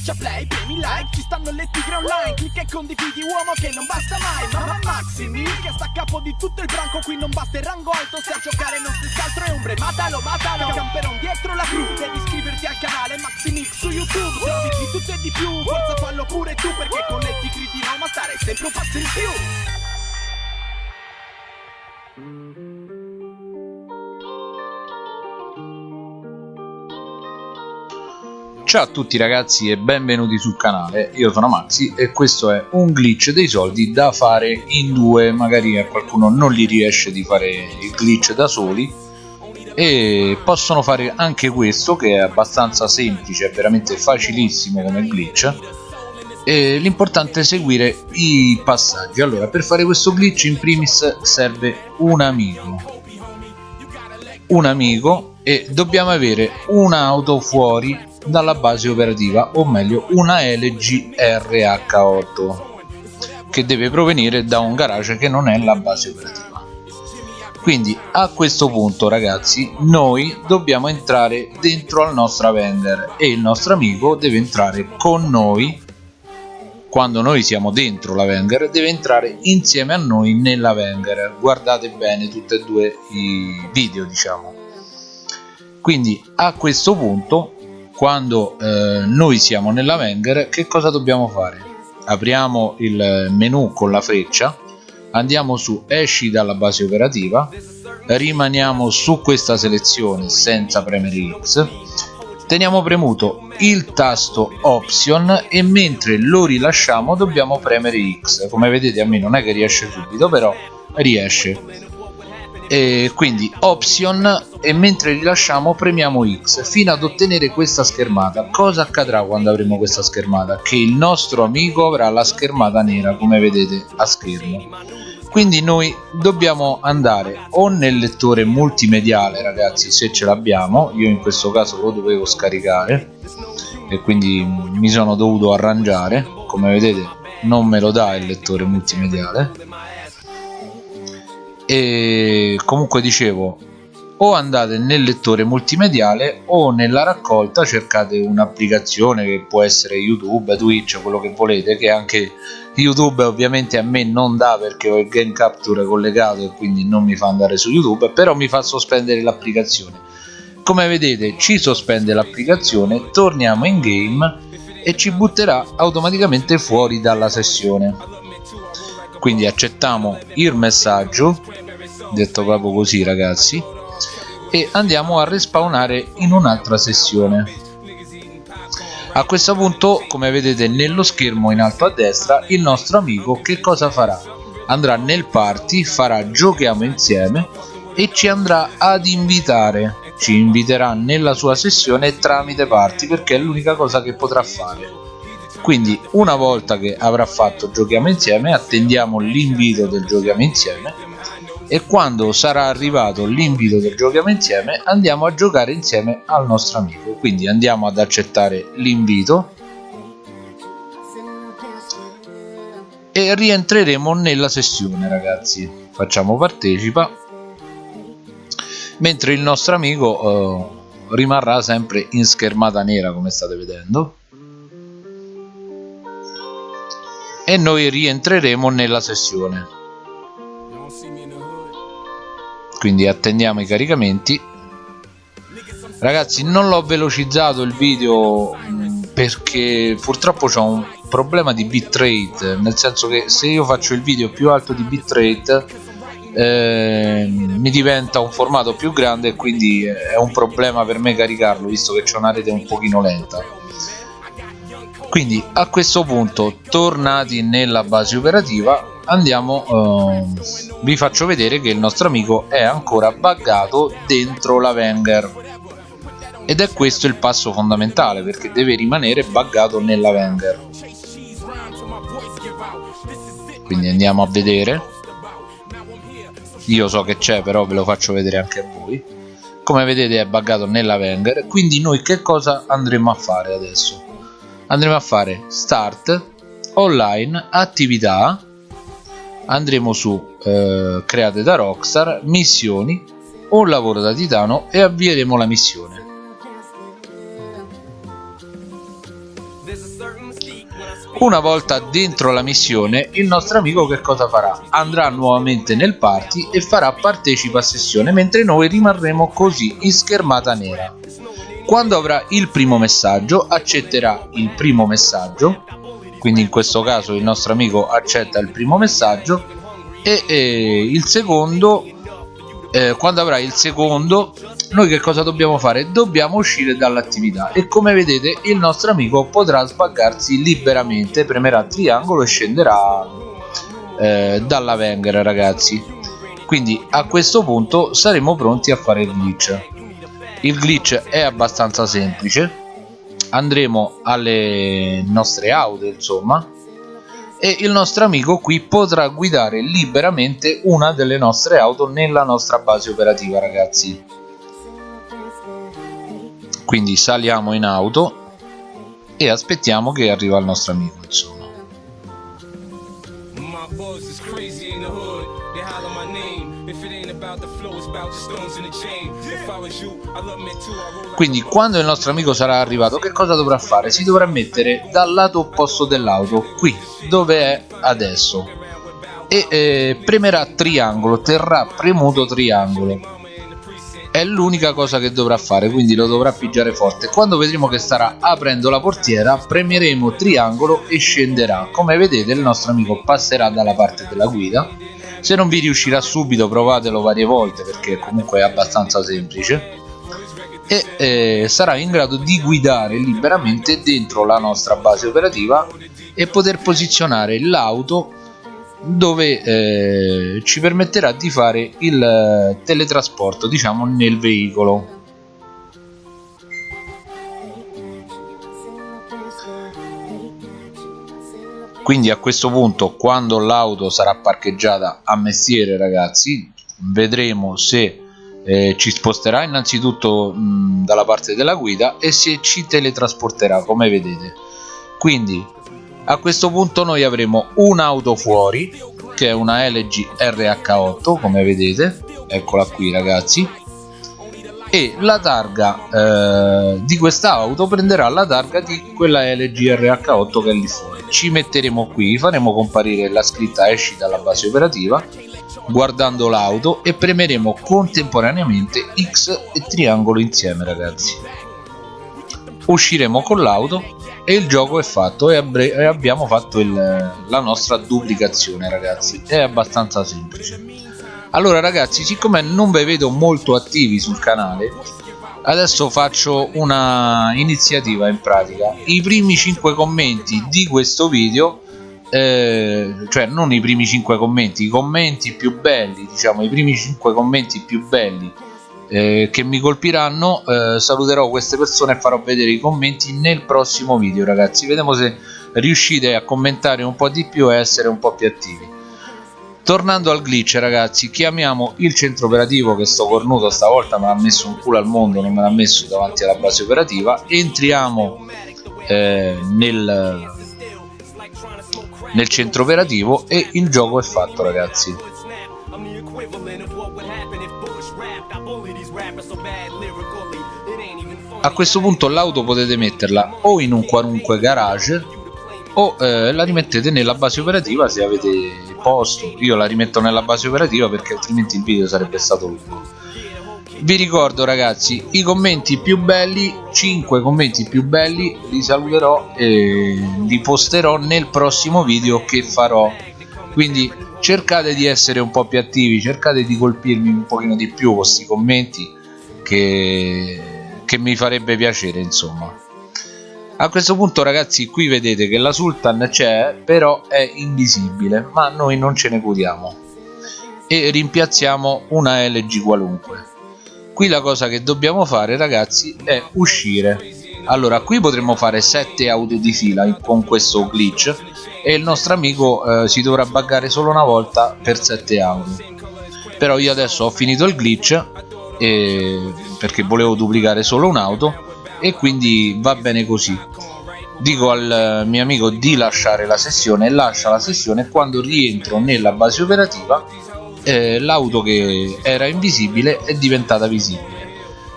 Schiaccia play, premi like, ci stanno le tigre online Clicca e condividi uomo che non basta mai Mamma Maximi che sta a capo di tutto il branco Qui non basta il rango alto, se a giocare non si altro è ombre Matalo, matalo, camperon dietro la cru Devi iscriverti al canale Maximix su YouTube Se di tutto e di più, forza fallo pure tu Perché con le tigri di Roma stare sempre un passo in più Ciao a tutti ragazzi e benvenuti sul canale, io sono Maxi e questo è un glitch dei soldi da fare in due, magari a qualcuno non gli riesce di fare il glitch da soli. E possono fare anche questo che è abbastanza semplice, è veramente facilissimo come glitch. E l'importante è seguire i passaggi. Allora per fare questo glitch in primis serve un amico. Un amico e dobbiamo avere un'auto fuori dalla base operativa o meglio una LG RH8 che deve provenire da un garage che non è la base operativa. Quindi a questo punto ragazzi noi dobbiamo entrare dentro al nostro Avenger e il nostro amico deve entrare con noi. Quando noi siamo dentro la Wenger deve entrare insieme a noi nella Wenger guardate bene tutti e due i video diciamo. Quindi a questo punto quando eh, noi siamo nella Wenger che cosa dobbiamo fare? apriamo il menu con la freccia andiamo su esci dalla base operativa rimaniamo su questa selezione senza premere X teniamo premuto il tasto option e mentre lo rilasciamo dobbiamo premere X come vedete a me non è che riesce subito però riesce e quindi option e mentre rilasciamo premiamo X. Fino ad ottenere questa schermata cosa accadrà quando avremo questa schermata? che il nostro amico avrà la schermata nera come vedete a schermo. Quindi noi dobbiamo andare o nel lettore multimediale ragazzi se ce l'abbiamo. Io in questo caso lo dovevo scaricare. E quindi mi sono dovuto arrangiare. Come vedete non me lo dà il lettore multimediale e comunque dicevo o andate nel lettore multimediale o nella raccolta cercate un'applicazione che può essere youtube twitch quello che volete che anche youtube ovviamente a me non dà perché ho il game capture collegato e quindi non mi fa andare su youtube però mi fa sospendere l'applicazione. Come vedete ci sospende l'applicazione torniamo in game e ci butterà automaticamente fuori dalla sessione quindi accettiamo il messaggio detto proprio così ragazzi e andiamo a respawnare in un'altra sessione. A questo punto come vedete nello schermo in alto a destra il nostro amico che cosa farà? Andrà nel party farà giochiamo insieme e ci andrà ad invitare. Ci inviterà nella sua sessione tramite party perché è l'unica cosa che potrà fare quindi una volta che avrà fatto giochiamo insieme attendiamo l'invito del giochiamo insieme. E quando sarà arrivato l'invito del giochiamo insieme andiamo a giocare insieme al nostro amico. Quindi andiamo ad accettare l'invito. E rientreremo nella sessione ragazzi. Facciamo partecipa. Mentre il nostro amico eh, rimarrà sempre in schermata nera come state vedendo e noi rientreremo nella sessione. Quindi attendiamo i caricamenti. Ragazzi non l'ho velocizzato il video mm, perché purtroppo ho un problema di bitrate nel senso che se io faccio il video più alto di bitrate eh, mi diventa un formato più grande e quindi è un problema per me caricarlo visto che c'è una rete un pochino lenta quindi a questo punto tornati nella base operativa andiamo eh, vi faccio vedere che il nostro amico è ancora buggato dentro la Wenger. Ed è questo il passo fondamentale perché deve rimanere buggato nella Wenger. Quindi andiamo a vedere. Io so che c'è però ve lo faccio vedere anche a voi. Come vedete è buggato nella Wenger. Quindi noi che cosa andremo a fare adesso andremo a fare start online attività andremo su eh, create da rockstar missioni un lavoro da titano e avvieremo la missione una volta dentro la missione il nostro amico che cosa farà? Andrà nuovamente nel party e farà partecipa a sessione mentre noi rimarremo così in schermata nera. Quando avrà il primo messaggio accetterà il primo messaggio, quindi in questo caso il nostro amico accetta il primo messaggio e, e il secondo, eh, quando avrà il secondo noi che cosa dobbiamo fare? Dobbiamo uscire dall'attività e come vedete il nostro amico potrà sbaggarsi liberamente, premerà triangolo e scenderà eh, dalla Wenger ragazzi. Quindi a questo punto saremo pronti a fare il glitch. Il glitch è abbastanza semplice, andremo alle nostre auto insomma. E il nostro amico qui potrà guidare liberamente una delle nostre auto nella nostra base operativa ragazzi. Quindi saliamo in auto e aspettiamo che arriva il nostro amico insomma quindi quando il nostro amico sarà arrivato che cosa dovrà fare? Si dovrà mettere dal lato opposto dell'auto qui dove è adesso. E eh, premerà triangolo terrà premuto triangolo. È l'unica cosa che dovrà fare quindi lo dovrà pigiare forte. Quando vedremo che starà aprendo la portiera premieremo triangolo e scenderà. Come vedete il nostro amico passerà dalla parte della guida se non vi riuscirà subito provatelo varie volte perché comunque è abbastanza semplice. E eh, sarà in grado di guidare liberamente dentro la nostra base operativa e poter posizionare l'auto dove eh, ci permetterà di fare il eh, teletrasporto diciamo nel veicolo quindi a questo punto quando l'auto sarà parcheggiata a mestiere ragazzi vedremo se eh, ci sposterà innanzitutto mh, dalla parte della guida e se ci teletrasporterà come vedete. Quindi a questo punto noi avremo un'auto fuori che è una LG RH8 come vedete. Eccola qui ragazzi e la targa eh, di questa auto prenderà la targa di quella LG RH8 che è lì fuori. Ci metteremo qui faremo comparire la scritta esci dalla base operativa guardando l'auto e premeremo contemporaneamente X e triangolo insieme ragazzi. Usciremo con l'auto e il gioco è fatto e, abbiamo fatto il, la nostra duplicazione ragazzi. È abbastanza semplice allora ragazzi siccome non vi vedo molto attivi sul canale adesso faccio una iniziativa in pratica. I primi 5 commenti di questo video eh, cioè non i primi 5 commenti i commenti più belli diciamo i primi 5 commenti più belli eh, che mi colpiranno eh, saluterò queste persone e farò vedere i commenti nel prossimo video ragazzi. Vediamo se riuscite a commentare un po' di più e essere un po' più attivi tornando al glitch ragazzi chiamiamo il centro operativo che sto cornuto stavolta me l'ha messo un culo al mondo non me l'ha messo davanti alla base operativa. Entriamo eh, nel nel centro operativo e il gioco è fatto ragazzi. A questo punto l'auto potete metterla o in un qualunque garage o eh, la rimettete nella base operativa se avete posto io la rimetto nella base operativa perché altrimenti il video sarebbe stato lungo. Vi ricordo ragazzi i commenti più belli 5 commenti più belli li saluterò e li posterò nel prossimo video che farò. Quindi cercate di essere un po' più attivi cercate di colpirmi un pochino di più questi commenti che che mi farebbe piacere insomma a questo punto ragazzi qui vedete che la Sultan c'è però è invisibile ma noi non ce ne curiamo. E rimpiazziamo una LG qualunque. Qui la cosa che dobbiamo fare ragazzi è uscire. Allora qui potremmo fare 7 auto di fila con questo glitch e il nostro amico eh, si dovrà buggare solo una volta per 7 auto. Però io adesso ho finito il glitch e perché volevo duplicare solo un'auto e quindi va bene così. Dico al mio amico di lasciare la sessione lascia la sessione e quando rientro nella base operativa eh, l'auto che era invisibile è diventata visibile.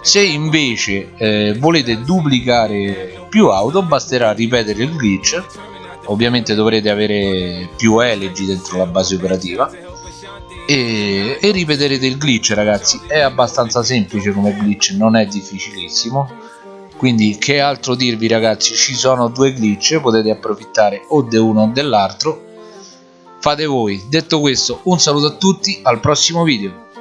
Se invece eh, volete duplicare più auto basterà ripetere il glitch. Ovviamente dovrete avere più elegi dentro la base operativa. E, e ripeterete il glitch ragazzi. È abbastanza semplice come glitch non è difficilissimo quindi che altro dirvi ragazzi? Ci sono due glitch potete approfittare o di uno o dell'altro. Fate voi. Detto questo un saluto a tutti al prossimo video